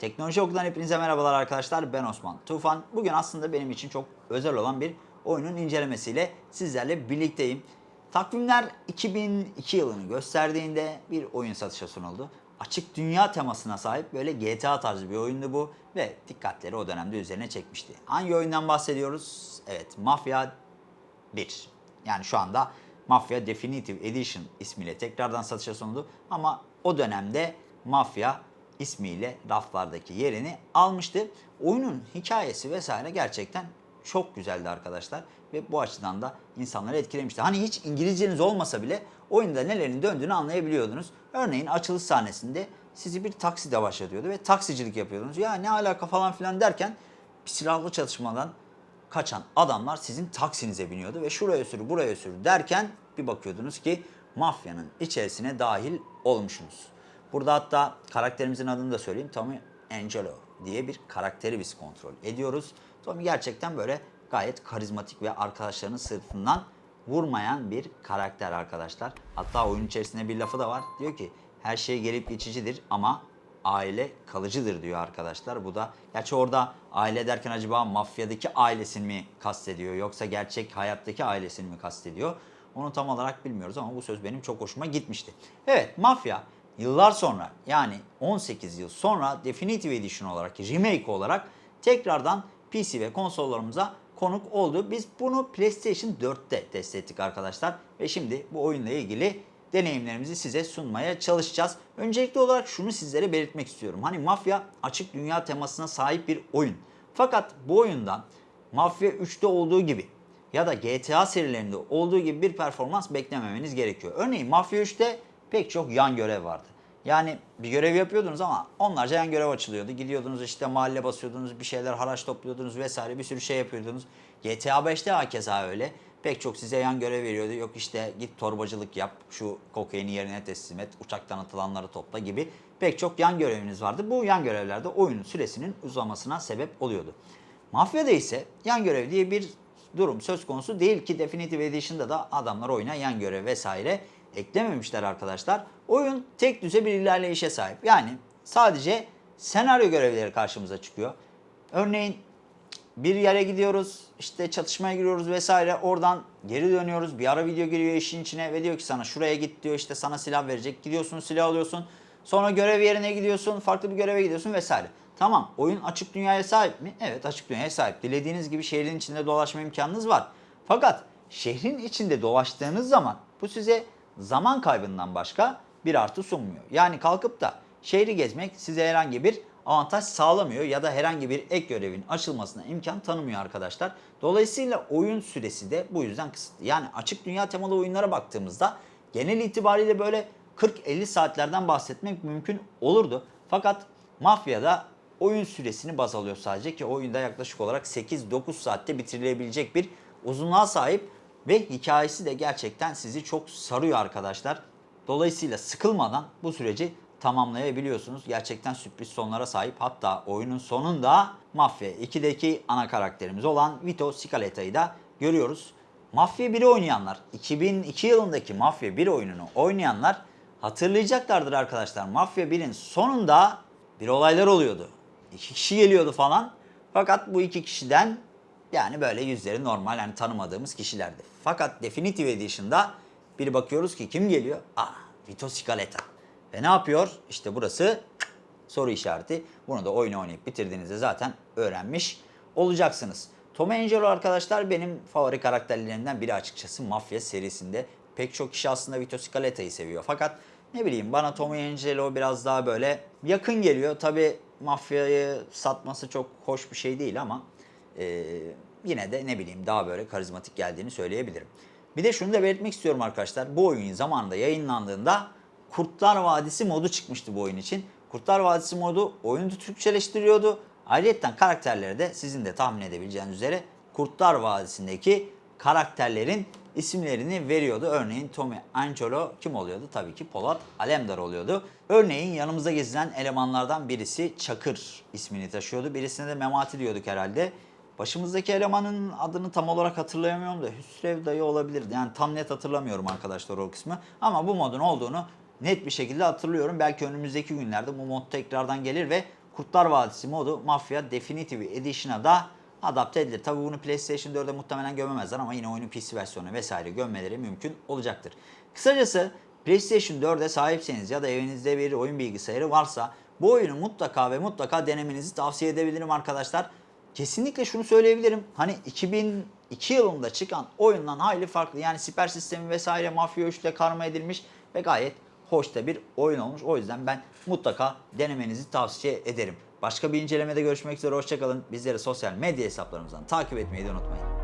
Teknoloji Oku'dan hepinize merhabalar arkadaşlar. Ben Osman Tufan. Bugün aslında benim için çok özel olan bir oyunun incelemesiyle sizlerle birlikteyim. Takvimler 2002 yılını gösterdiğinde bir oyun satışa sunuldu. Açık dünya temasına sahip böyle GTA tarzı bir oyundu bu ve dikkatleri o dönemde üzerine çekmişti. Hangi oyundan bahsediyoruz? Evet, Mafya 1. Yani şu anda Mafya Definitive Edition ismiyle tekrardan satışa sunuldu. Ama o dönemde Mafya ismiyle raflardaki yerini almıştı. Oyunun hikayesi vesaire gerçekten çok güzeldi arkadaşlar. Ve bu açıdan da insanları etkilemişti. Hani hiç İngilizceniz olmasa bile oyunda nelerin döndüğünü anlayabiliyordunuz. Örneğin açılış sahnesinde sizi bir takside başlatıyordu ve taksicilik yapıyordunuz. Ya ne alaka falan filan derken silahlı çatışmadan kaçan adamlar sizin taksinize biniyordu ve şuraya sür buraya sür derken bir bakıyordunuz ki mafyanın içerisine dahil olmuşsunuz. Burada hatta karakterimizin adını da söyleyeyim. Tommy Angelo diye bir karakteri biz kontrol ediyoruz. Tommy gerçekten böyle gayet karizmatik ve arkadaşlarının sırtından vurmayan bir karakter arkadaşlar. Hatta oyun içerisinde bir lafı da var. Diyor ki her şey gelip geçicidir ama aile kalıcıdır diyor arkadaşlar. Bu da gerçi orada aile derken acaba mafyadaki ailesini mi kastediyor yoksa gerçek hayattaki ailesini mi kastediyor? Onu tam olarak bilmiyoruz ama bu söz benim çok hoşuma gitmişti. Evet mafya yıllar sonra yani 18 yıl sonra Definitive Edition olarak remake olarak tekrardan PC ve konsollarımıza konuk oldu. Biz bunu PlayStation 4'te test ettik arkadaşlar ve şimdi bu oyunla ilgili deneyimlerimizi size sunmaya çalışacağız. Öncelikli olarak şunu sizlere belirtmek istiyorum. Hani Mafya açık dünya temasına sahip bir oyun. Fakat bu oyundan Mafya 3'te olduğu gibi ya da GTA serilerinde olduğu gibi bir performans beklememeniz gerekiyor. Örneğin Mafya 3'te pek çok yan görev vardı. Yani bir görev yapıyordunuz ama onlarca yan görev açılıyordu. Gidiyordunuz işte mahalle basıyordunuz, bir şeyler haraç topluyordunuz vesaire bir sürü şey yapıyordunuz. GTA 5'te hakeza öyle. Pek çok size yan görev veriyordu. Yok işte git torbacılık yap, şu kokaini yerine teslim et, uçaktan atılanları topla gibi pek çok yan göreviniz vardı. Bu yan görevlerde oyunun süresinin uzamasına sebep oluyordu. Mafya'da ise yan görev diye bir durum söz konusu değil ki Definitive Edition'da da adamlar oyuna yan görev vesaire eklememişler arkadaşlar. Oyun tek düze bir ilerleyişe sahip. Yani sadece senaryo görevleri karşımıza çıkıyor. Örneğin bir yere gidiyoruz, işte çatışmaya giriyoruz vesaire. Oradan geri dönüyoruz. Bir ara video giriyor işin içine ve diyor ki sana şuraya git diyor. işte sana silah verecek. Gidiyorsun silah alıyorsun. Sonra görev yerine gidiyorsun. Farklı bir göreve gidiyorsun vesaire. Tamam oyun açık dünyaya sahip mi? Evet açık dünyaya sahip. Dilediğiniz gibi şehrin içinde dolaşma imkanınız var. Fakat şehrin içinde dolaştığınız zaman bu size zaman kaybından başka bir artı sunmuyor. Yani kalkıp da şehri gezmek size herhangi bir avantaj sağlamıyor ya da herhangi bir ek görevin açılmasına imkan tanımıyor arkadaşlar. Dolayısıyla oyun süresi de bu yüzden kısıtlı. Yani açık dünya temalı oyunlara baktığımızda genel itibariyle böyle 40-50 saatlerden bahsetmek mümkün olurdu. Fakat Mafya'da oyun süresini baz alıyor sadece ki oyunda yaklaşık olarak 8-9 saatte bitirilebilecek bir uzunluğa sahip ve hikayesi de gerçekten sizi çok sarıyor arkadaşlar. Dolayısıyla sıkılmadan bu süreci tamamlayabiliyorsunuz. Gerçekten sürpriz sonlara sahip. Hatta oyunun sonunda Mafya 2'deki ana karakterimiz olan Vito Scaleta'yı da görüyoruz. Mafya 1'i oynayanlar, 2002 yılındaki Mafya 1 oyununu oynayanlar hatırlayacaklardır arkadaşlar. Mafya 1'in sonunda bir olaylar oluyordu. İki kişi geliyordu falan. Fakat bu iki kişiden yani böyle yüzleri normal yani tanımadığımız kişilerdi. Fakat Definitive Edition'da bir bakıyoruz ki kim geliyor? Aa Vito Scaletta. Ve ne yapıyor? İşte burası soru işareti. Bunu da oyunu oynayıp bitirdiğinizde zaten öğrenmiş olacaksınız. Tom Angelo arkadaşlar benim favori karakterlerimden biri açıkçası Mafya serisinde. Pek çok kişi aslında Vito Scaletta'yı seviyor. Fakat ne bileyim bana Tom Angelo biraz daha böyle yakın geliyor. Tabi mafyayı satması çok hoş bir şey değil ama e, yine de ne bileyim daha böyle karizmatik geldiğini söyleyebilirim. Bir de şunu da belirtmek istiyorum arkadaşlar. Bu oyun zamanında yayınlandığında Kurtlar Vadisi modu çıkmıştı bu oyun için. Kurtlar Vadisi modu oyunu Türkçeleştiriyordu. Ayrıca karakterleri de sizin de tahmin edebileceğiniz üzere Kurtlar Vadisi'ndeki karakterlerin isimlerini veriyordu. Örneğin Tommy Angelo kim oluyordu? Tabii ki Polat Alemdar oluyordu. Örneğin yanımızda gezilen elemanlardan birisi Çakır ismini taşıyordu. Birisine de Memati diyorduk herhalde. Başımızdaki elemanın adını tam olarak hatırlayamıyorum da Hüsrev dayı olabilirdi. Yani tam net hatırlamıyorum arkadaşlar o kısmı. Ama bu modun olduğunu net bir şekilde hatırlıyorum. Belki önümüzdeki günlerde bu mod tekrardan gelir ve Kurtlar Vadisi modu Mafya Definitive Edition'a da adapte edilir. Tabi bunu PlayStation 4'e muhtemelen gömemezler ama yine oyunun PC versiyonu vesaire gömmeleri mümkün olacaktır. Kısacası PlayStation 4'e sahipseniz ya da evinizde bir oyun bilgisayarı varsa bu oyunu mutlaka ve mutlaka denemenizi tavsiye edebilirim arkadaşlar. Kesinlikle şunu söyleyebilirim. Hani 2002 yılında çıkan oyundan hayli farklı. Yani siper sistemi vesaire Mafya 3 ile karma edilmiş ve gayet hoş da bir oyun olmuş. O yüzden ben mutlaka denemenizi tavsiye ederim. Başka bir incelemede görüşmek üzere. Hoşçakalın. Bizleri sosyal medya hesaplarımızdan takip etmeyi de unutmayın.